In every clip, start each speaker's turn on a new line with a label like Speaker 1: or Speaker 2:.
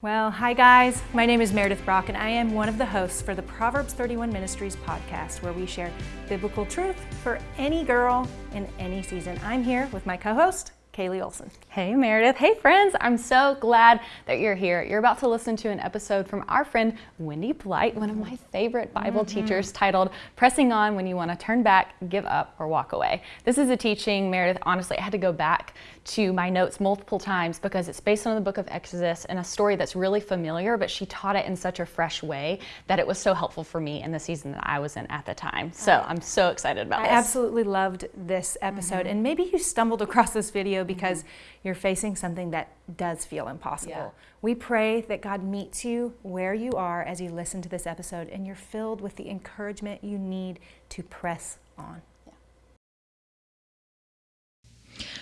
Speaker 1: Well, hi guys. My name is Meredith Brock, and I am one of the hosts for the Proverbs 31 Ministries podcast, where we share biblical truth for any girl in any season. I'm here with my co host, Kaylee Olson.
Speaker 2: Hey, Meredith. Hey, friends. I'm so glad that you're here. You're about to listen to an episode from our friend Wendy Blight, one of my favorite Bible mm-hmm. teachers, titled Pressing On When You Want to Turn Back, Give Up, or Walk Away. This is a teaching, Meredith, honestly, I had to go back to my notes multiple times because it's based on the book of Exodus and a story that's really familiar, but she taught it in such a fresh way that it was so helpful for me in the season that I was in at the time. So I'm so excited about
Speaker 1: I
Speaker 2: this.
Speaker 1: I absolutely loved this episode. Mm-hmm. And maybe you stumbled across this video because mm-hmm. you're facing something that does feel impossible. Yeah. We pray that God meets you where you are as you listen to this episode and you're filled with the encouragement you need to press on.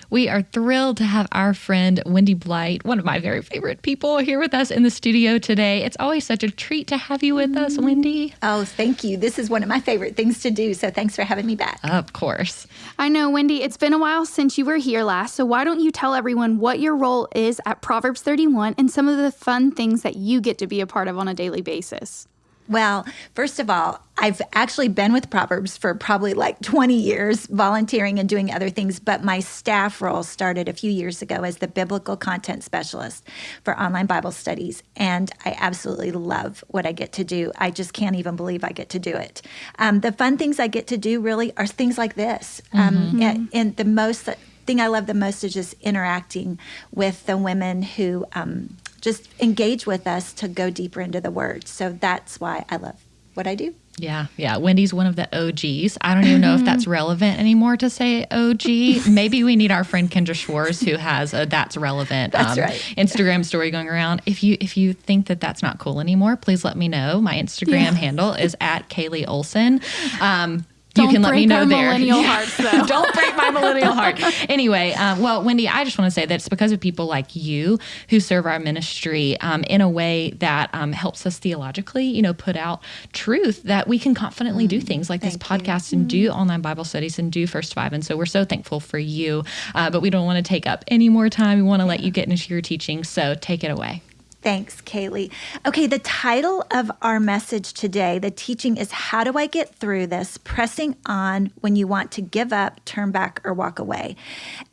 Speaker 3: We are thrilled to have our friend Wendy Blight, one of my very favorite people, here with us in the studio today. It's always such a treat to have you with us, Wendy.
Speaker 4: Oh, thank you. This is one of my favorite things to do, so thanks for having me back.
Speaker 3: Of course.
Speaker 5: I know, Wendy, it's been a while since you were here last, so why don't you tell everyone what your role is at Proverbs 31 and some of the fun things that you get to be a part of on a daily basis?
Speaker 4: Well, first of all, I've actually been with Proverbs for probably like 20 years, volunteering and doing other things. But my staff role started a few years ago as the biblical content specialist for online Bible studies. And I absolutely love what I get to do. I just can't even believe I get to do it. Um, the fun things I get to do really are things like this. Um, mm-hmm. and, and, the most thing I love the most is just interacting with the women who um, just engage with us to go deeper into the word. So that's why I love what I do.
Speaker 3: Yeah, yeah. Wendy's one of the OGs. I don't even know if that's relevant anymore to say OG. Maybe we need our friend Kendra Schwartz, who has a that's relevant
Speaker 4: that's um, right.
Speaker 3: Instagram story going around. If you if you think that that's not cool anymore, please let me know. My Instagram yeah. handle is at Kaylee Olson. Um,
Speaker 5: don't
Speaker 3: you can let me know there.
Speaker 5: Millennial hearts, though.
Speaker 3: Don't break my millennial heart. Anyway, um, well, Wendy, I just want to say that it's because of people like you who serve our ministry um, in a way that um, helps us theologically, you know, put out truth that we can confidently mm, do things like this podcast you. and mm. do online Bible studies and do First Five. And so we're so thankful for you. Uh, but we don't want to take up any more time. We want to let you get into your teaching. So take it away.
Speaker 4: Thanks, Kaylee. Okay, the title of our message today, the teaching is How Do I Get Through This? Pressing on when you want to give up, turn back, or walk away.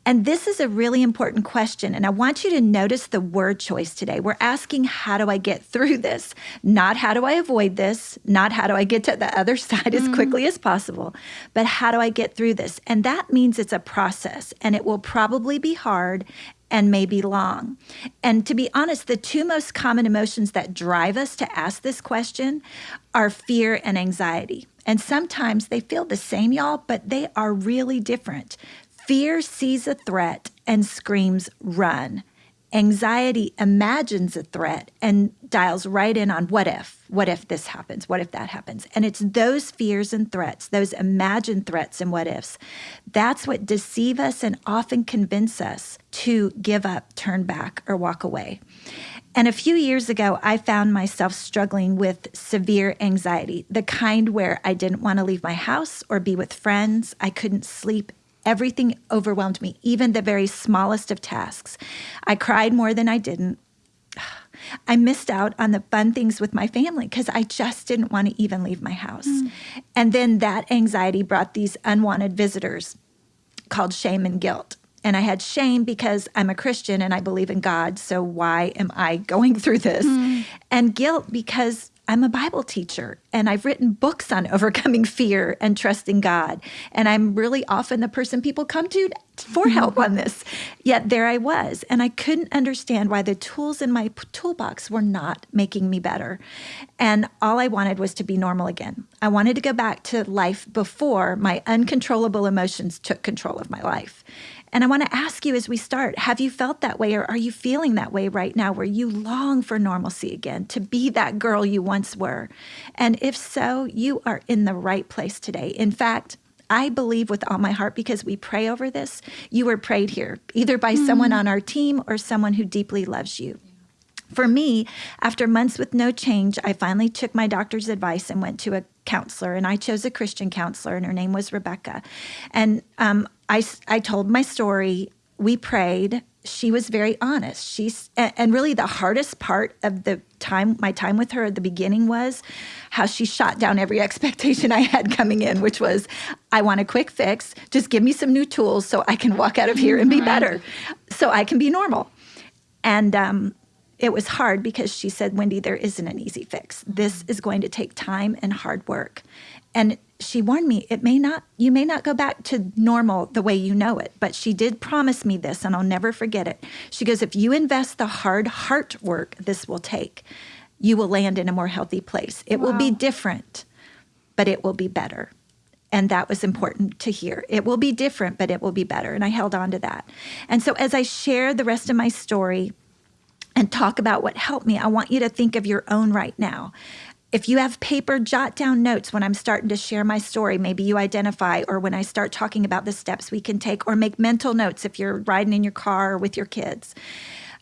Speaker 4: And this is a really important question. And I want you to notice the word choice today. We're asking, How do I get through this? Not how do I avoid this? Not how do I get to the other side mm. as quickly as possible, but how do I get through this? And that means it's a process and it will probably be hard and maybe long. And to be honest, the two most common emotions that drive us to ask this question are fear and anxiety. And sometimes they feel the same, y'all, but they are really different. Fear sees a threat and screams, run. Anxiety imagines a threat and dials right in on what if, what if this happens, what if that happens. And it's those fears and threats, those imagined threats and what ifs, that's what deceive us and often convince us to give up, turn back, or walk away. And a few years ago, I found myself struggling with severe anxiety, the kind where I didn't want to leave my house or be with friends. I couldn't sleep Everything overwhelmed me, even the very smallest of tasks. I cried more than I didn't. I missed out on the fun things with my family because I just didn't want to even leave my house. Mm. And then that anxiety brought these unwanted visitors called shame and guilt. And I had shame because I'm a Christian and I believe in God. So why am I going through this? Mm. And guilt because I'm a Bible teacher and I've written books on overcoming fear and trusting God. And I'm really often the person people come to for mm-hmm. help on this. Yet there I was. And I couldn't understand why the tools in my toolbox were not making me better. And all I wanted was to be normal again. I wanted to go back to life before my uncontrollable emotions took control of my life. And I want to ask you as we start have you felt that way or are you feeling that way right now where you long for normalcy again, to be that girl you once were? And if so, you are in the right place today. In fact, I believe with all my heart because we pray over this, you were prayed here, either by mm-hmm. someone on our team or someone who deeply loves you. For me, after months with no change, I finally took my doctor's advice and went to a counselor. And I chose a Christian counselor, and her name was Rebecca. And um, I, I told my story. We prayed she was very honest. She's and really the hardest part of the time my time with her at the beginning was how she shot down every expectation I had coming in, which was I want a quick fix. Just give me some new tools so I can walk out of here and be better, so I can be normal. And um, it was hard because she said, Wendy, there isn't an easy fix. This is going to take time and hard work. And she warned me it may not you may not go back to normal the way you know it but she did promise me this and i'll never forget it. She goes if you invest the hard heart work this will take you will land in a more healthy place. It wow. will be different but it will be better. And that was important to hear. It will be different but it will be better. And i held on to that. And so as i share the rest of my story and talk about what helped me i want you to think of your own right now if you have paper, jot down notes when I'm starting to share my story. Maybe you identify, or when I start talking about the steps we can take, or make mental notes if you're riding in your car or with your kids.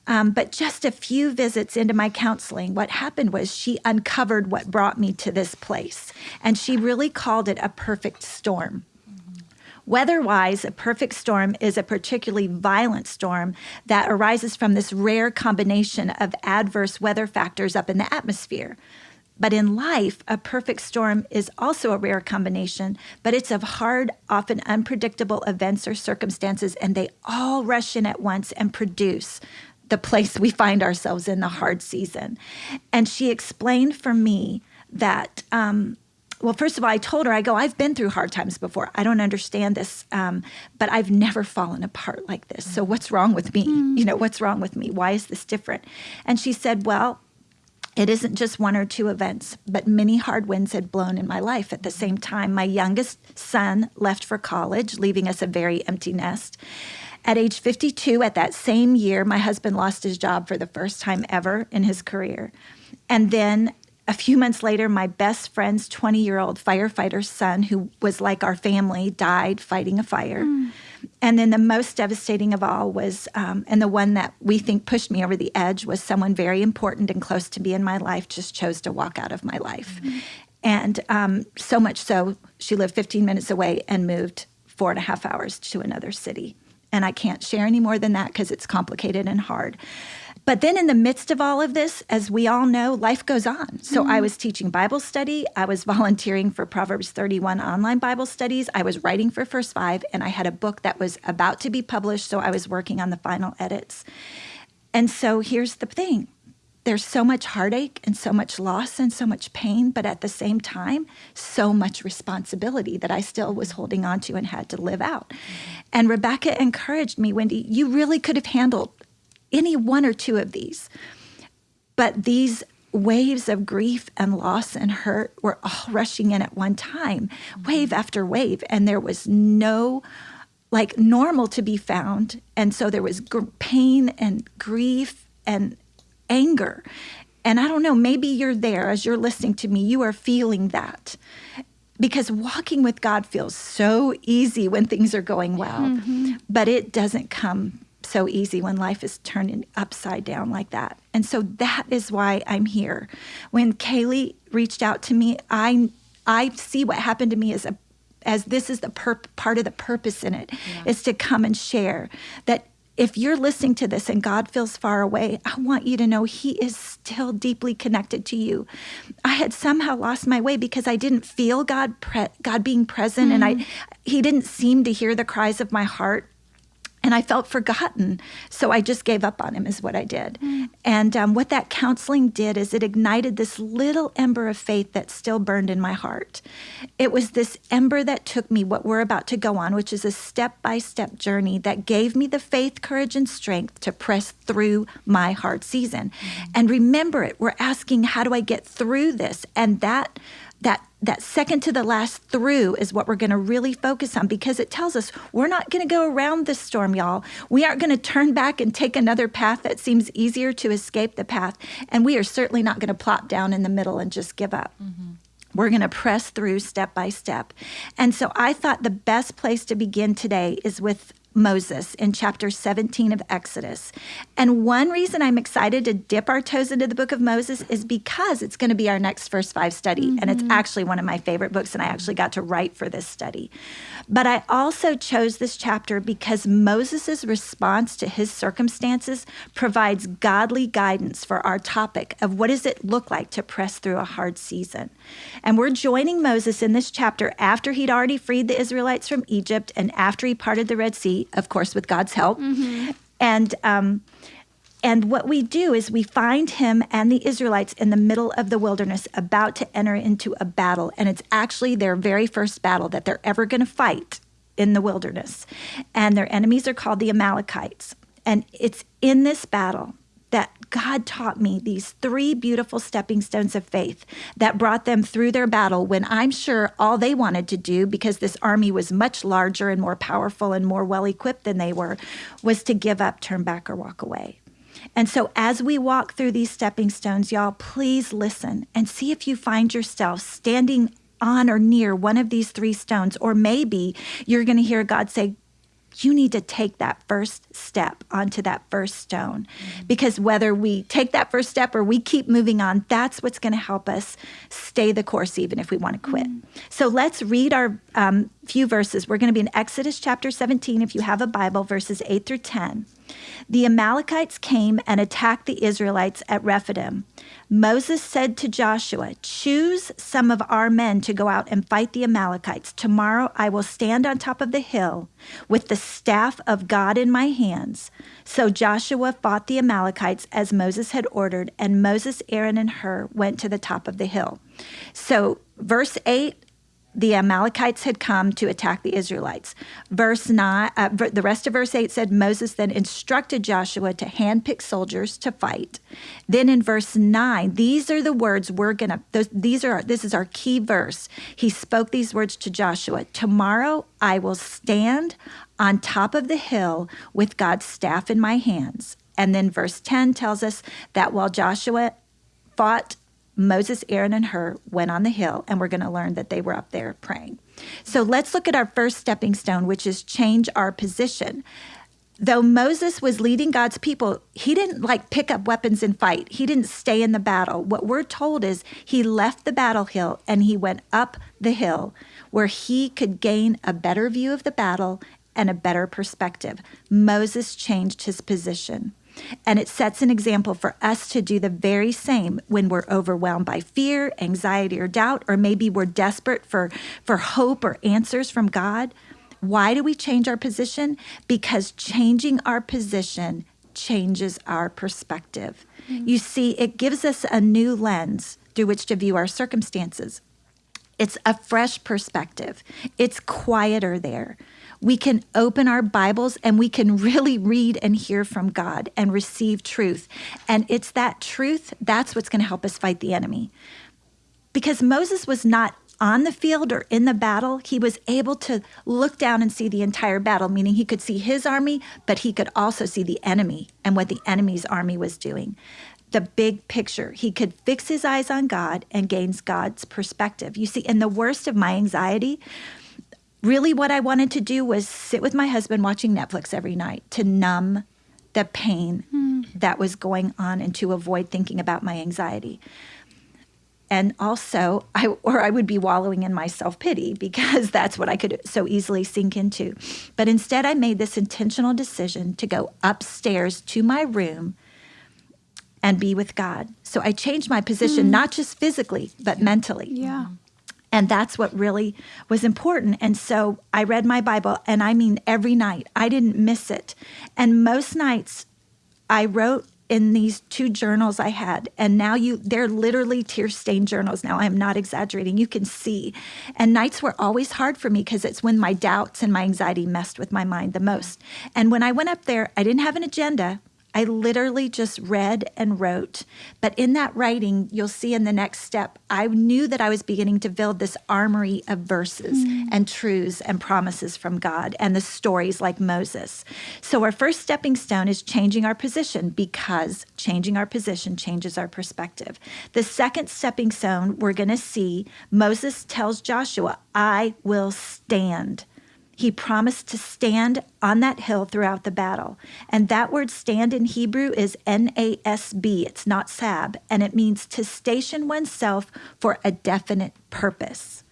Speaker 4: Um, but just a few visits into my counseling, what happened was she uncovered what brought me to this place. And she really called it a perfect storm. Weather wise, a perfect storm is a particularly violent storm that arises from this rare combination of adverse weather factors up in the atmosphere. But in life, a perfect storm is also a rare combination, but it's of hard, often unpredictable events or circumstances, and they all rush in at once and produce the place we find ourselves in the hard season. And she explained for me that. Um, well, first of all, I told her, I go, I've been through hard times before. I don't understand this, um, but I've never fallen apart like this. So, what's wrong with me? Mm. You know, what's wrong with me? Why is this different? And she said, Well, it isn't just one or two events, but many hard winds had blown in my life at the same time. My youngest son left for college, leaving us a very empty nest. At age 52, at that same year, my husband lost his job for the first time ever in his career. And then a few months later, my best friend's 20 year old firefighter's son, who was like our family, died fighting a fire. Mm. And then the most devastating of all was, um, and the one that we think pushed me over the edge, was someone very important and close to me in my life just chose to walk out of my life. Mm-hmm. And um, so much so, she lived 15 minutes away and moved four and a half hours to another city. And I can't share any more than that because it's complicated and hard. But then, in the midst of all of this, as we all know, life goes on. So, mm-hmm. I was teaching Bible study. I was volunteering for Proverbs 31 online Bible studies. I was writing for First Five, and I had a book that was about to be published. So, I was working on the final edits. And so, here's the thing there's so much heartache and so much loss and so much pain, but at the same time, so much responsibility that I still was holding on to and had to live out. Mm-hmm. And Rebecca encouraged me, Wendy, you really could have handled any one or two of these. But these waves of grief and loss and hurt were all rushing in at one time, wave after wave. And there was no like normal to be found. And so there was gr- pain and grief and anger. And I don't know, maybe you're there as you're listening to me, you are feeling that. Because walking with God feels so easy when things are going well, mm-hmm. but it doesn't come so easy when life is turning upside down like that. And so that is why I'm here. When Kaylee reached out to me, I I see what happened to me as a as this is the perp, part of the purpose in it yeah. is to come and share that if you're listening to this and God feels far away, I want you to know He is still deeply connected to you. I had somehow lost my way because I didn't feel God pre- God being present, mm-hmm. and I mm. He didn't seem to hear the cries of my heart and I felt forgotten. So I just gave up on him, is what I did. Mm. And um, what that counseling did is it ignited this little ember of faith that still burned in my heart. It was this ember that took me what we're about to go on, which is a step by step journey that gave me the faith, courage, and strength to press through my hard season. Mm. And remember it, we're asking, how do I get through this? And that that that second to the last through is what we're going to really focus on because it tells us we're not going to go around this storm y'all we aren't going to turn back and take another path that seems easier to escape the path and we are certainly not going to plop down in the middle and just give up mm-hmm. We're going to press through step by step. And so I thought the best place to begin today is with Moses in chapter 17 of Exodus. And one reason I'm excited to dip our toes into the book of Moses is because it's going to be our next first five study. Mm-hmm. And it's actually one of my favorite books, and I actually got to write for this study. But I also chose this chapter because Moses' response to his circumstances provides godly guidance for our topic of what does it look like to press through a hard season. And we're joining Moses in this chapter after he'd already freed the Israelites from Egypt and after he parted the Red Sea of course, with God's help. Mm-hmm. And um, and what we do is we find him and the Israelites in the middle of the wilderness about to enter into a battle. And it's actually their very first battle that they're ever going to fight in the wilderness. And their enemies are called the Amalekites. And it's in this battle that God taught me these three beautiful stepping stones of faith that brought them through their battle when I'm sure all they wanted to do, because this army was much larger and more powerful and more well equipped than they were, was to give up, turn back, or walk away. And so, as we walk through these stepping stones, y'all, please listen and see if you find yourself standing on or near one of these three stones, or maybe you're going to hear God say, you need to take that first step onto that first stone. Mm-hmm. Because whether we take that first step or we keep moving on, that's what's going to help us stay the course, even if we want to quit. Mm-hmm. So let's read our um, few verses. We're going to be in Exodus chapter 17, if you have a Bible, verses 8 through 10. The Amalekites came and attacked the Israelites at Rephidim. Moses said to Joshua, Choose some of our men to go out and fight the Amalekites. Tomorrow I will stand on top of the hill with the staff of God in my hands. So Joshua fought the Amalekites as Moses had ordered, and Moses, Aaron, and Hur went to the top of the hill. So, verse 8 the Amalekites had come to attack the Israelites. Verse 9, uh, the rest of verse 8 said Moses then instructed Joshua to handpick soldiers to fight. Then in verse 9, these are the words we're going to these are this is our key verse. He spoke these words to Joshua, "Tomorrow I will stand on top of the hill with God's staff in my hands." And then verse 10 tells us that while Joshua fought Moses, Aaron, and Hur went on the hill, and we're going to learn that they were up there praying. So let's look at our first stepping stone, which is change our position. Though Moses was leading God's people, he didn't like pick up weapons and fight. He didn't stay in the battle. What we're told is he left the battle hill and he went up the hill where he could gain a better view of the battle and a better perspective. Moses changed his position. And it sets an example for us to do the very same when we're overwhelmed by fear, anxiety, or doubt, or maybe we're desperate for, for hope or answers from God. Why do we change our position? Because changing our position changes our perspective. Mm-hmm. You see, it gives us a new lens through which to view our circumstances. It's a fresh perspective. It's quieter there we can open our Bibles and we can really read and hear from God and receive truth. And it's that truth that's what's going to help us fight the enemy. Because Moses was not on the field or in the battle, he was able to look down and see the entire battle, meaning he could see his army, but he could also see the enemy and what the enemy's army was doing. The big picture. He could fix his eyes on God and gains God's perspective. You see, in the worst of my anxiety, really what I wanted to do was sit with my husband watching Netflix every night to numb the pain mm. that was going on and to avoid thinking about my anxiety. And also, I or I would be wallowing in my self-pity because that's what I could so easily sink into. But instead I made this intentional decision to go upstairs to my room and be with God. So I changed my position, mm. not just physically, but mentally.
Speaker 5: Yeah.
Speaker 4: And that's what really was important. And so I read my Bible, and I mean every night. I didn't miss it. And most nights I wrote in these two journals I had. And now you they're literally tear-stained journals now. I'm not exaggerating. You can see. And nights were always hard for me because it's when my doubts and my anxiety messed with my mind the most. And when I went up there, I didn't have an agenda. I literally just read and wrote. But in that writing, you'll see in the next step, I knew that I was beginning to build this armory of verses mm. and truths and promises from God and the stories like Moses. So, our first stepping stone is changing our position because changing our position changes our perspective. The second stepping stone we're going to see Moses tells Joshua, I will stand. He promised to stand on that hill throughout the battle. And that word stand in Hebrew is N A S B. It's not sab. And it means to station oneself for a definite purpose.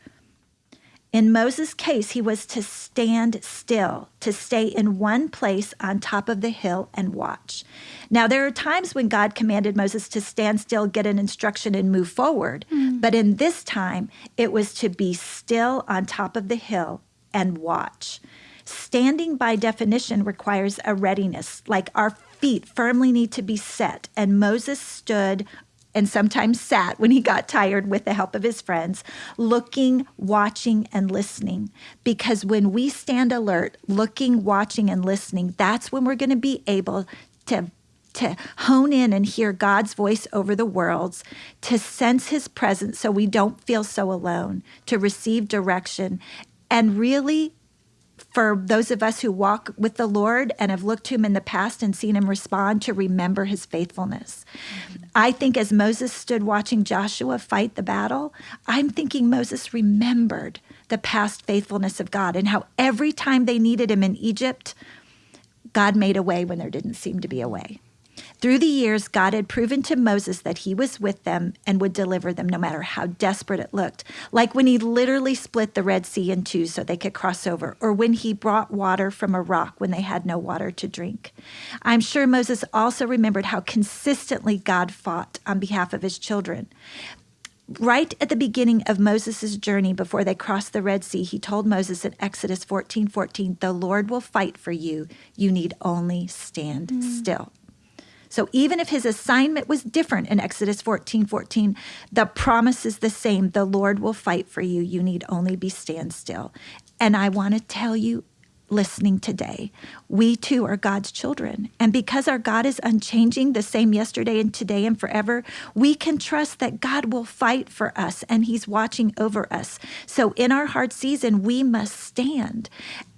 Speaker 4: In Moses' case, he was to stand still, to stay in one place on top of the hill and watch. Now, there are times when God commanded Moses to stand still, get an instruction, and move forward. Mm. But in this time, it was to be still on top of the hill and watch. Standing by definition requires a readiness, like our feet firmly need to be set. And Moses stood and sometimes sat when he got tired with the help of his friends, looking, watching, and listening. Because when we stand alert, looking, watching, and listening, that's when we're going to be able to. To hone in and hear God's voice over the worlds, to sense his presence so we don't feel so alone, to receive direction, and really for those of us who walk with the Lord and have looked to him in the past and seen him respond to remember his faithfulness. Mm-hmm. I think as Moses stood watching Joshua fight the battle, I'm thinking Moses remembered the past faithfulness of God and how every time they needed him in Egypt, God made a way when there didn't seem to be a way. Through the years, God had proven to Moses that he was with them and would deliver them no matter how desperate it looked. Like when he literally split the Red Sea in two so they could cross over, or when he brought water from a rock when they had no water to drink. I'm sure Moses also remembered how consistently God fought on behalf of his children. Right at the beginning of Moses' journey before they crossed the Red Sea, he told Moses in Exodus 14 14, The Lord will fight for you. You need only stand mm. still. So even if his assignment was different in Exodus 14 14, the promise is the same. The Lord will fight for you. You need only be stand still. And I want to tell you listening today. We too are God's children. And because our God is unchanging, the same yesterday and today and forever, we can trust that God will fight for us and He's watching over us. So in our hard season, we must stand.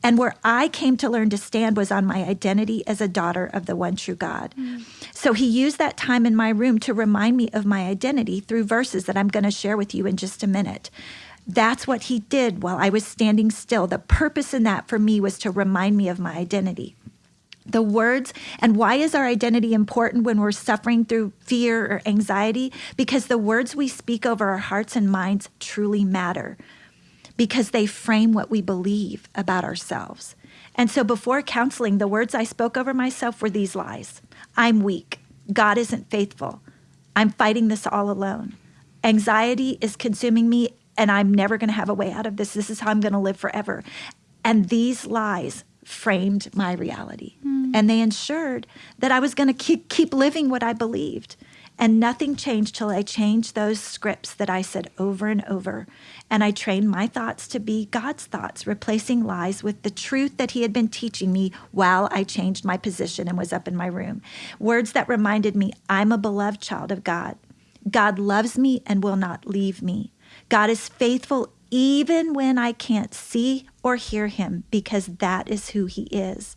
Speaker 4: And where I came to learn to stand was on my identity as a daughter of the one true God. Mm. So he used that time in my room to remind me of my identity through verses that I'm going to share with you in just a minute. That's what he did while I was standing still. The purpose in that for me was to remind me of my identity. The words, and why is our identity important when we're suffering through fear or anxiety? Because the words we speak over our hearts and minds truly matter because they frame what we believe about ourselves. And so before counseling, the words I spoke over myself were these lies I'm weak. God isn't faithful. I'm fighting this all alone. Anxiety is consuming me and I'm never going to have a way out of this. This is how I'm going to live forever. And these lies framed my reality. Mm. And they ensured that I was going to keep, keep living what I believed. And nothing changed till I changed those scripts that I said over and over. And I trained my thoughts to be God's thoughts, replacing lies with the truth that He had been teaching me while I changed my position and was up in my room. Words that reminded me I'm a beloved child of God. God loves me and will not leave me. God is faithful even when I can't see or hear him because that is who he is.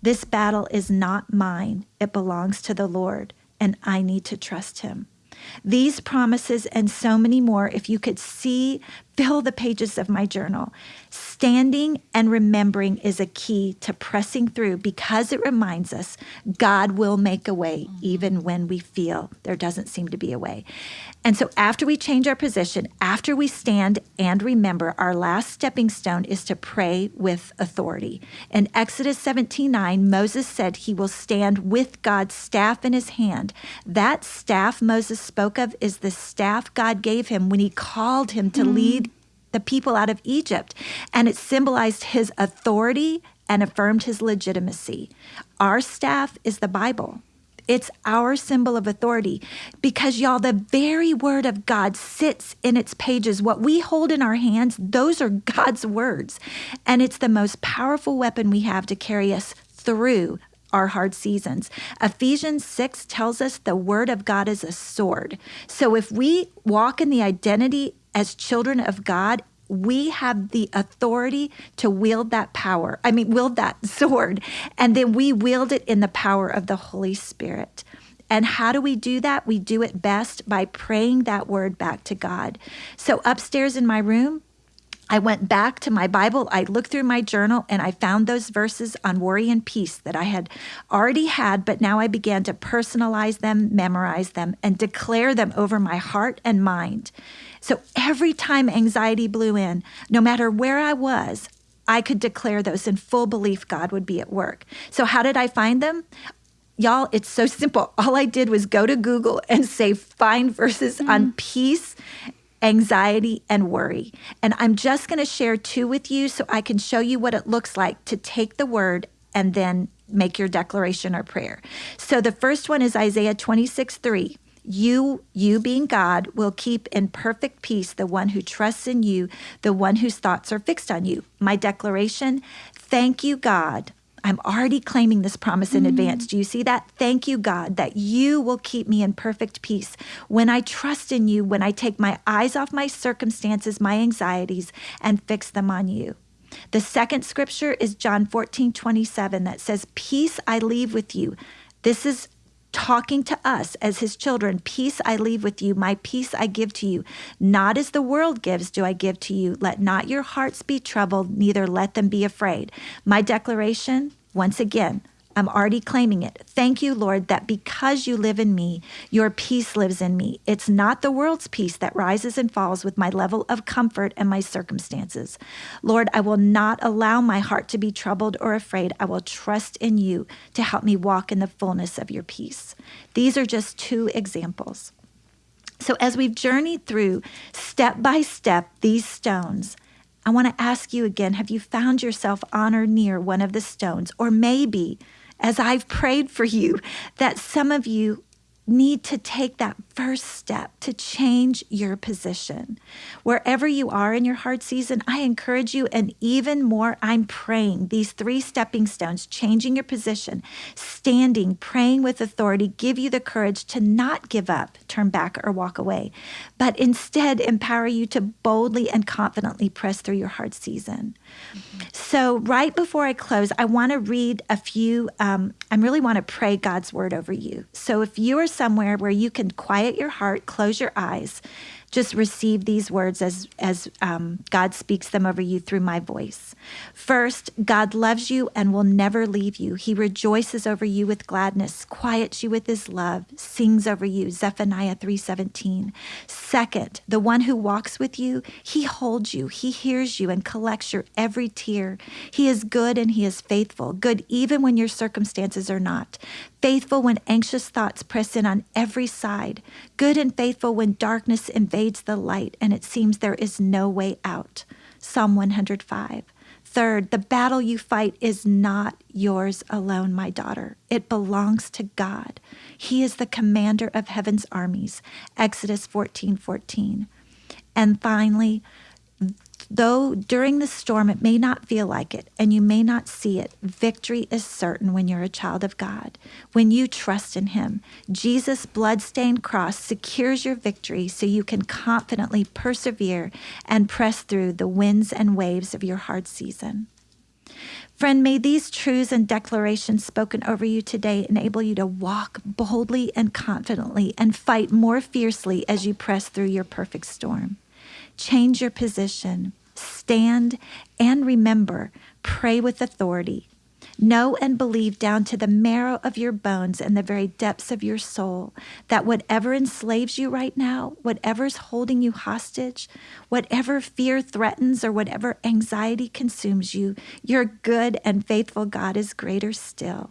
Speaker 4: This battle is not mine, it belongs to the Lord, and I need to trust him. These promises and so many more, if you could see, fill the pages of my journal. Standing and remembering is a key to pressing through because it reminds us God will make a way even when we feel there doesn't seem to be a way. And so, after we change our position, after we stand and remember, our last stepping stone is to pray with authority. In Exodus 17 9, Moses said he will stand with God's staff in his hand. That staff Moses spoke of is the staff God gave him when he called him to mm. lead the people out of Egypt. And it symbolized his authority and affirmed his legitimacy. Our staff is the Bible. It's our symbol of authority because, y'all, the very word of God sits in its pages. What we hold in our hands, those are God's words. And it's the most powerful weapon we have to carry us through our hard seasons. Ephesians 6 tells us the word of God is a sword. So if we walk in the identity as children of God, we have the authority to wield that power. I mean, wield that sword. And then we wield it in the power of the Holy Spirit. And how do we do that? We do it best by praying that word back to God. So, upstairs in my room, I went back to my Bible, I looked through my journal, and I found those verses on worry and peace that I had already had, but now I began to personalize them, memorize them, and declare them over my heart and mind. So every time anxiety blew in, no matter where I was, I could declare those in full belief God would be at work. So, how did I find them? Y'all, it's so simple. All I did was go to Google and say, find verses mm. on peace anxiety, and worry. And I'm just going to share two with you so I can show you what it looks like to take the word and then make your declaration or prayer. So the first one is Isaiah 26 3. You, you being God, will keep in perfect peace the one who trusts in you, the one whose thoughts are fixed on you. My declaration thank you, God, I'm already claiming this promise in mm. advance. Do you see that? Thank you, God, that you will keep me in perfect peace. When I trust in you, when I take my eyes off my circumstances, my anxieties, and fix them on you. The second scripture is John 14, 27, that says, Peace I leave with you. This is talking to us as his children Peace I leave with you, my peace I give to you. Not as the world gives, do I give to you. Let not your hearts be troubled, neither let them be afraid. My declaration, once again, I'm already claiming it. Thank you, Lord, that because you live in me, your peace lives in me. It's not the world's peace that rises and falls with my level of comfort and my circumstances. Lord, I will not allow my heart to be troubled or afraid. I will trust in you to help me walk in the fullness of your peace. These are just two examples. So, as we've journeyed through step by step these stones, I want to ask you again have you found yourself on or near one of the stones? Or maybe as I've prayed for you, that some of you need to take that first step to change your position. Wherever you are in your hard season, I encourage you, and even more, I'm praying these three stepping stones, changing your position, standing, praying with authority, give you the courage to not give up, turn back, or walk away, but instead empower you to boldly and confidently press through your hard season. So, right before I close, I want to read a few, um, I really want to pray God's word over you. So, if you are somewhere where you can quiet your heart, close your eyes, just receive these words as as um, God speaks them over you through my voice. First, God loves you and will never leave you. He rejoices over you with gladness, quiets you with His love, sings over you. Zephaniah three seventeen. Second, the one who walks with you, He holds you, He hears you, and collects your every tear. He is good and He is faithful, good even when your circumstances are not faithful when anxious thoughts press in on every side, good and faithful when darkness invades the light and it seems there is no way out. Psalm 105. Third, the battle you fight is not yours alone, my daughter. It belongs to God. He is the commander of heaven's armies. Exodus 14 14. And finally, Though during the storm it may not feel like it and you may not see it, victory is certain when you're a child of God. When you trust in Him, Jesus' blood-stained cross secures your victory so you can confidently persevere and press through the winds and waves of your hard season. Friend, may these truths and declarations spoken over you today enable you to walk boldly and confidently and fight more fiercely as you press through your perfect storm. Change your position stand and remember, pray with authority. Know and believe down to the marrow of your bones and the very depths of your soul that whatever enslaves you right now, whatever's holding you hostage, whatever fear threatens, or whatever anxiety consumes you, your good and faithful God is greater still.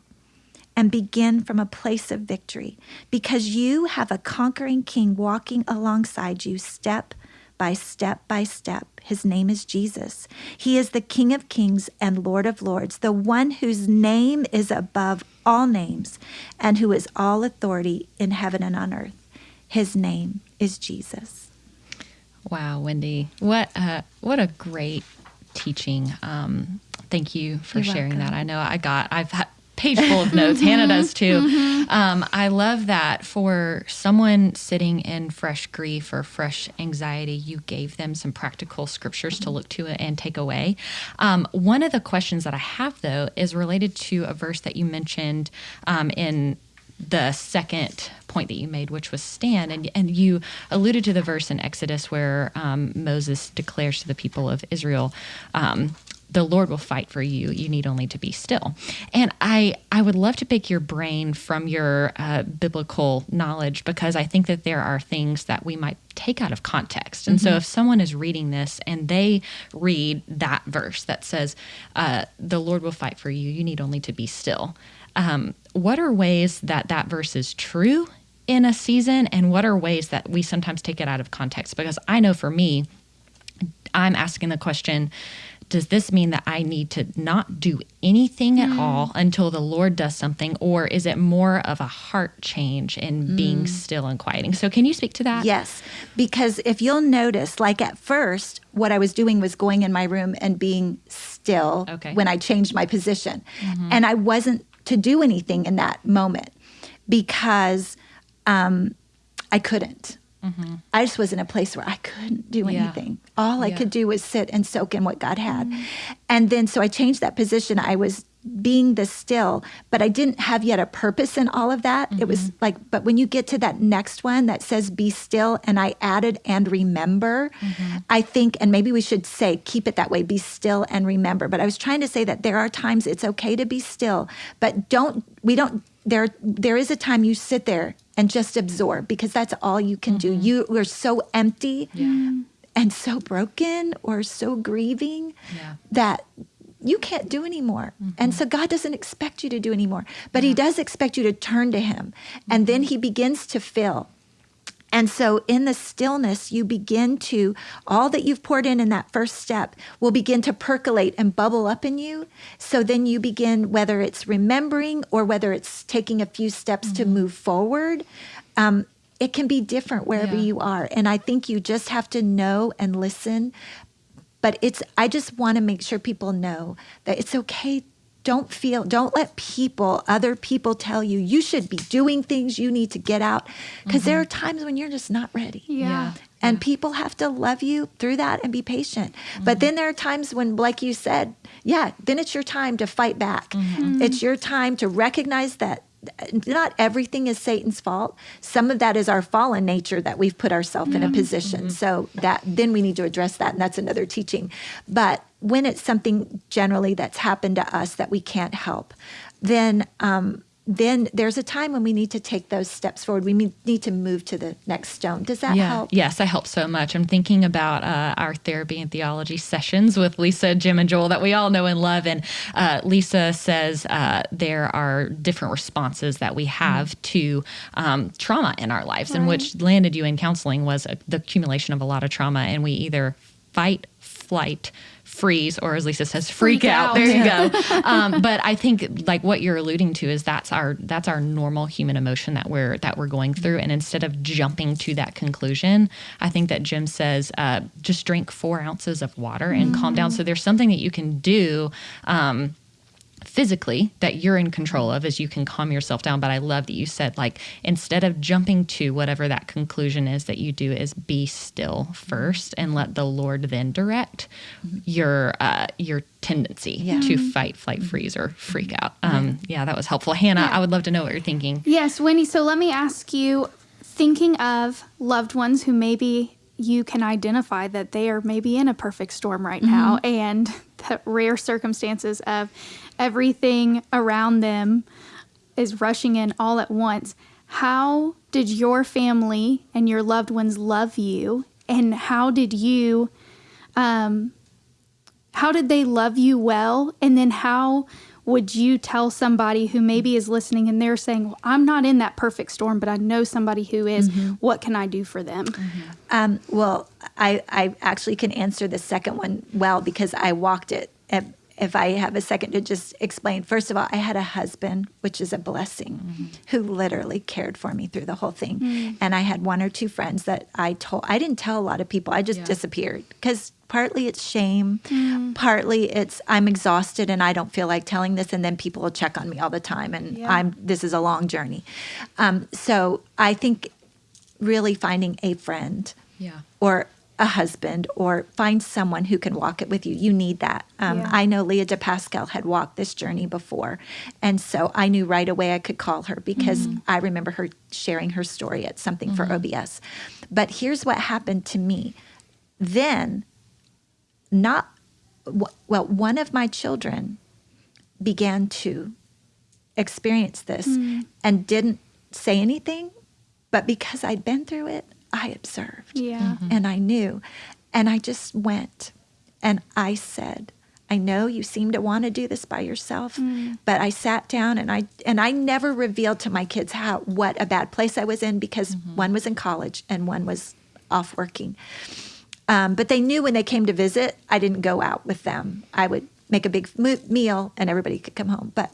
Speaker 4: And begin from a place of victory because you have a conquering king walking alongside you step by step by step. His name is Jesus. He is the King of kings and Lord of lords, the one whose name is above all names and who is all authority in heaven and on earth. His name is Jesus.
Speaker 3: Wow, Wendy. What a, what a great teaching. Um, thank you for You're sharing welcome. that. I know I got, I've had, page full of notes. Hannah does too. Mm-hmm. Um, I love that for someone sitting in fresh grief or fresh anxiety, you gave them some practical scriptures to look to and take away. Um, one of the questions that I have though is related to a verse that you mentioned um, in the second point that you made, which was stand, and and you alluded to the verse in Exodus where um, Moses declares to the people of Israel. Um, the Lord will fight for you. You need only to be still. And I, I would love to pick your brain from your uh, biblical knowledge because I think that there are things that we might take out of context. And so if someone is reading this and they read that verse that says, uh, "The Lord will fight for you. You need only to be still." Um, what are ways that that verse is true in a season, and what are ways that we sometimes take it out of context? Because I know for me, I'm asking the question does this mean that I need to not do anything at mm. all until the Lord does something? Or is it more of a heart change in being mm. still and quieting? So, can you speak to that?
Speaker 4: Yes, because if you'll notice, like at first, what I was doing was going in my room and being still
Speaker 3: Okay.
Speaker 4: when I changed my position. Mm-hmm. And I wasn't to do anything in that moment because um, I couldn't. I just was in a place where I couldn't do
Speaker 3: Yeah.
Speaker 4: anything. All I
Speaker 3: Yeah.
Speaker 4: could do was sit and soak in what God had. And then so I changed that position. I was being the still, but I didn't have yet a purpose in all of that. It was mm-hmm. like, but when you get to that next one that says be still, and I added and remember, mm-hmm. I think, and maybe we should say keep it that way be still and remember. But I was trying to say that there are times it's okay to be still, but don't, we don't, there, there is a time you sit there and just absorb because that's all you can do. Mm-hmm. You are so empty and so broken or so grieving
Speaker 3: Yeah.
Speaker 4: that you can't do anymore. And so God doesn't expect you to do anymore, but He does expect you to turn to Him. And then He begins to fill. And so in the stillness, you begin to, all that you've poured in in that first step will begin to percolate and bubble up in you. So then you begin, whether it's remembering or whether it's taking a few steps to move forward, um, it can be different wherever
Speaker 3: Yeah.
Speaker 4: you are. And I think you just have to know and listen. But it's, I just want to make sure people know that it's okay. Don't feel, don't let people, other people tell you you should be doing things, you need to get out. Because there mm-hmm. are times when you're just not ready.
Speaker 5: Yeah.
Speaker 4: And people have to love you through that and be patient. But mm-hmm. then there are times when, like you said, yeah, then it's your time to fight back. Mm-hmm. It's your time to recognize that not everything is Satan's fault. Some of that is our fallen nature that we've put ourselves in a position. So that then we need to address that, and that's another teaching. But when it's something generally that's happened to us that we can't help, then um, then there's a time when we need to take those steps forward. We need need to move to the next stone. Does that
Speaker 3: yeah.
Speaker 4: help?
Speaker 3: Yes, that helps so much. I'm thinking about uh, our therapy and theology sessions with Lisa, Jim, and Joel that we all know and love. And uh, Lisa says uh, there are different responses that we have to um, trauma in our lives, and which landed you in counseling was a, the accumulation of a lot of trauma. And we either fight, flight, freeze, or as Lisa says, freak,
Speaker 5: Freak
Speaker 3: out.
Speaker 5: out.
Speaker 3: There you go. um, but I think like what you're alluding to is that's our that's our normal human emotion that we're that we're going through. And instead of jumping to that conclusion, I think that Jim says uh, just drink four ounces of water and calm down. So there's something that you can do. Um, physically that you're in control of is you can calm yourself down. But i love that you said like instead of jumping to whatever that conclusion is that you do is be still first and let the lord then direct your uh your tendency
Speaker 4: Yeah.
Speaker 3: to fight flight freeze or freak out. Um yeah that was helpful. Hannah i would love to know what you're thinking.
Speaker 5: Yes, Winnie. So let me ask you thinking of loved ones who maybe you can identify that they are maybe in a perfect storm right now and the rare circumstances of everything around them is rushing in all at once. How did your family and your loved ones love you? And how did you um, how did they love you well and then how would you tell somebody who maybe is listening and they're saying well i'm not in that perfect storm but i know somebody who is. what can i do for them
Speaker 4: Um, well, I, I actually can answer the second one well because I walked it. If, if I have a second to just explain, first of all, I had a husband, which is a blessing, mm-hmm. who literally cared for me through the whole thing. Mm. And I had one or two friends that I told, I didn't tell a lot of people, I just disappeared because partly it's shame, mm-hmm. partly it's I'm exhausted and I don't feel like telling this. And then people will check on me all the time. And
Speaker 5: Yeah.
Speaker 4: I'm, this is a long journey. Um, so I think really finding a friend
Speaker 3: yeah
Speaker 4: or a husband or find someone who can walk it with you. You need that. Um,
Speaker 5: Yeah.
Speaker 4: I know Leah DiPascal had walked this journey before. And so I knew right away I could call her because mm-hmm. I remember her sharing her story at something for mm-hmm. OBS. But here's what happened to me. Then, not, well, one of my children began to experience this mm. and didn't say anything, but because I'd been through it, I observed
Speaker 5: Yeah. Mm-hmm.
Speaker 4: and I knew. And I just went and I said, I know you seem to want to do this by yourself, mm. but I sat down and I and I never revealed to my kids how what a bad place I was in because mm-hmm. one was in college and one was off working. Um, but they knew when they came to visit, I didn't go out with them. I would make a big mo- meal and everybody could come home. But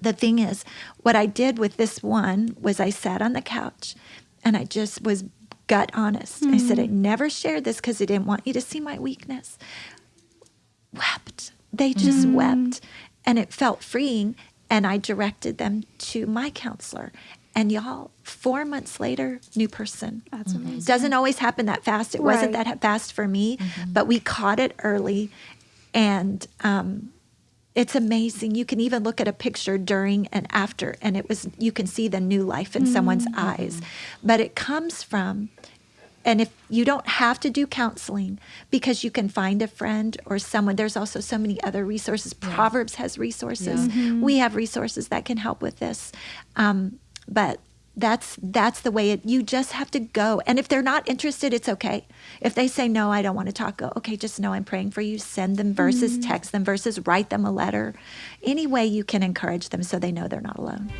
Speaker 4: the thing is, what I did with this one was I sat on the couch and I just was gut honest. I said, hmm. I never shared this because I didn't want you to see my weakness. Wept. They just hmm. wept. And it felt freeing. And I directed them to my counselor. And y'all, four months later, new person.
Speaker 5: That's mm-hmm. amazing.
Speaker 4: Doesn't always happen that fast. It wasn't that fast for me, mm-hmm. but we caught it early. And um, it's amazing. You can even look at a picture during and after, and it was you can see the new life in someone's eyes. But it comes from, and if you don't have to do counseling because you can find a friend or someone, there's also so many other resources. Proverbs has resources. We have resources that can help with this. Um, but that's that's the way it you just have to go. And if they're not interested it's okay. If they say no i don't want to talk go okay just know i'm praying for you. Send them verses mm-hmm. text them verses write them a letter. Any way you can encourage them so they know they're not alone